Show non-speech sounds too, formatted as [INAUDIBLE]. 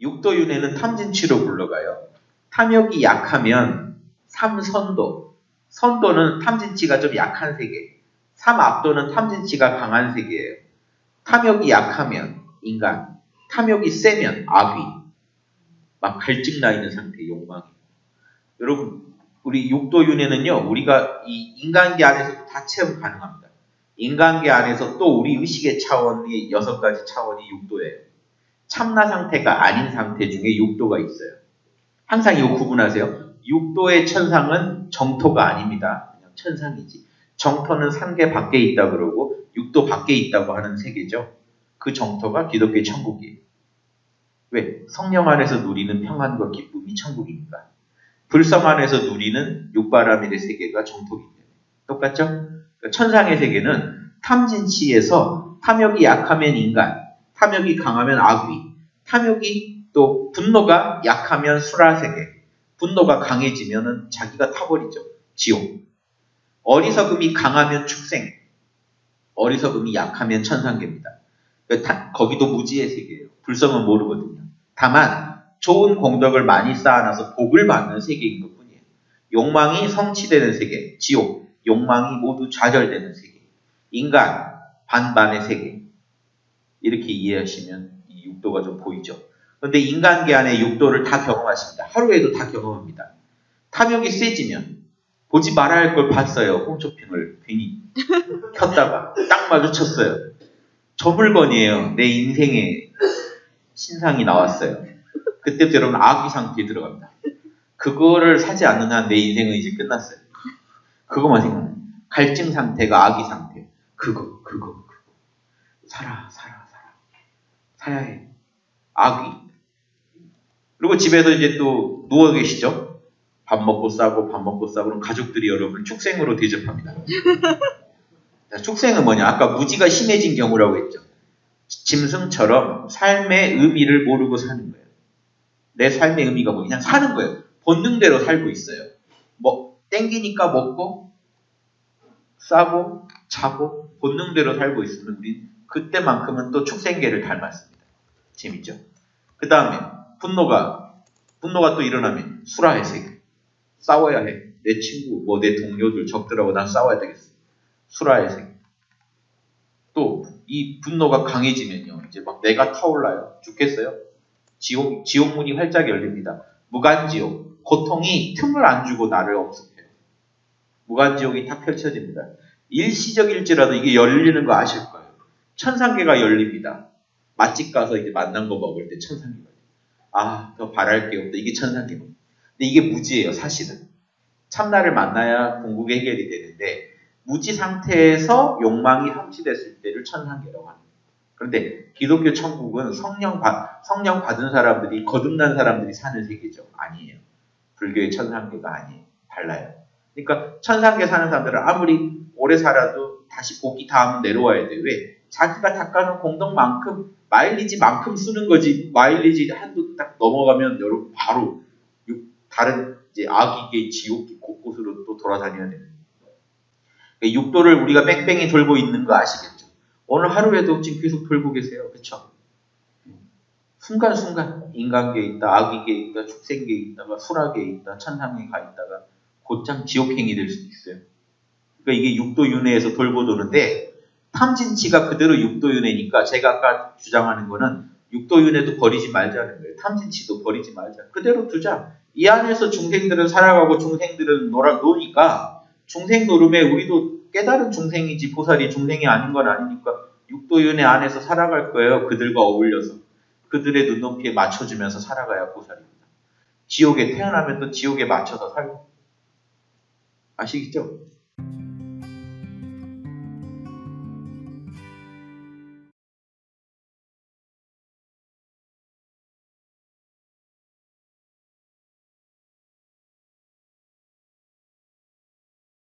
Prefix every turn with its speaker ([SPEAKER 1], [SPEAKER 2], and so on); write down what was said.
[SPEAKER 1] 육도윤회는 탐진치로 불러가요. 탐욕이 약하면 삼선도. 선도는 탐진치가 좀 약한 세계. 삼압도는 탐진치가 강한 세계예요. 탐욕이 약하면 인간, 탐욕이 세면 악귀. 막 갈증 나 있는 상태, 욕망이. 여러분, 우리 육도윤회는요, 우리가 이 인간계 안에서 다 체험 가능합니다. 인간계 안에서 또 우리 의식의 차원이 여섯 가지 차원이 육도예요. 참나 상태가 아닌 상태 중에 육도가 있어요. 항상 이거 구분하세요. 육도의 천상은 정토가 아닙니다. 그냥 천상이지. 정토는 삼계 밖에 있다 그러고 육도 밖에 있다고 하는 세계죠. 그 정토가 기독교의 천국이에요. 왜? 성령 안에서 누리는 평안과 기쁨이 천국입니다. 불성 안에서 누리는 육바라밀의 세계가 때문에. 똑같죠? 천상의 세계는 탐진치에서 탐욕이 약하면 인간, 탐욕이 강하면 악귀, 탐욕이 또 분노가 약하면 수라세계, 분노가 강해지면은 자기가 타버리죠. 지옥. 어리석음이 강하면 축생, 어리석음이 약하면 천상계입니다. 그러니까 거기도 무지의 세계예요. 불성은 모르거든요. 다만 좋은 공덕을 많이 쌓아놔서 복을 받는 세계인 것 뿐이에요. 욕망이 성취되는 세계, 지옥, 욕망이 모두 좌절되는 세계, 인간, 반반의 세계. 이렇게 이해하시면 이 육도가 좀 보이죠. 그런데 인간계 안에 육도를 다 경험하십니다. 하루에도 다 경험합니다. 탐욕이 세지면 보지 말아야 할 걸 봤어요. 홈쇼핑을 괜히 [LAUGHS] 켰다가 딱 마주쳤어요. 저 물건이에요. 내 인생의 신상이 나왔어요. 그때부터 여러분 아기 상태에 들어갑니다. 그거를 사지 않는 한 내 인생은 이제 끝났어요. 그거만 생각해. 갈증 상태가 아기 상태. 그거, 그거, 그거. 살아, 살아. 사야 해. 아기. 그리고 집에서 이제 또 누워 계시죠? 밥 먹고 싸고 밥 먹고 싸고 그럼 가족들이 여러분을 축생으로 대접합니다. [LAUGHS] 자, 축생은 뭐냐? 아까 무지가 심해진 경우라고 했죠. 짐승처럼 삶의 의미를 모르고 사는 거예요. 내 삶의 의미가 뭐 그냥 사는 거예요. 본능대로 살고 있어요. 뭐 땡기니까 먹고 싸고 자고 본능대로 살고 있으면 우리 그때만큼은 또 축생계를 닮았습니다. 재밌죠? 그 다음에 분노가 분노가 또 일어나면 세계 싸워야 해. 내 친구 뭐 내 동료들 적들하고 난 싸워야 되겠어. 세계. 또이 분노가 강해지면요. 이제 막 내가 타올라요. 죽겠어요? 지옥, 지옥문이 활짝 열립니다. 무간지옥. 고통이 틈을 안 주고 나를 엄습해요. 무간지옥이 탁 펼쳐집니다. 일시적일지라도 이게 열리는 거 아실 거예요. 천상계가 열립니다. 맛집 가서 이제 만난 거 먹을 때 천상계가 아, 더 바랄 게 없다. 이게 천상계입니다. 근데 이게 무지예요, 사실은. 참나를 만나야 궁극의 해결이 되는데 무지 상태에서 욕망이 성취됐을 때를 천상계라고 합니다. 그런데 기독교 천국은 성령, 받, 성령 받은 사람들이 거듭난 사람들이 사는 세계죠. 아니에요. 불교의 천상계가 아니에요. 달라요. 그러니까 천상계 사는 사람들은 아무리 오래 살아도 다시 복이 다음 내려와야 돼. 왜? 자기가 닦아놓은 공덕만큼 마일리지만큼 쓰는 거지. 마일리지 한도 딱 넘어가면 여러분 바로 다른 이제 악이계 지옥 곳곳으로 또 돌아다녀야 되는 그러니까 육도를 우리가 뺑뺑이 돌고 있는 거 아시겠죠? 오늘 하루에도 지금 계속 돌고 계세요. 그렇죠? 순간순간 인간계에 있다, 악이계에 있다, 축생계에 있다가 수락계에 있다, 천상에 가 있다가 곧장 지옥행이 될 수도 있어요. 그러니까 이게 육도윤회에서 돌고 도는데 탐진치가 그대로 육도윤회니까 제가 아까 주장하는 거는 육도윤회도 버리지 말자는 거예요. 탐진치도 버리지 말자. 그대로 두자. 이 안에서 중생들은 살아가고 중생들은 놀아 노니까 중생 노름에 우리도 깨달은 중생이지 보살이 중생이 아닌 건 아니니까 육도윤회 안에서 살아갈 거예요. 그들과 어울려서. 그들의 눈높이에 맞춰주면서 살아가야 보살입니다. 지옥에 태어나면 또 지옥에 맞춰서 살고. 아시겠죠?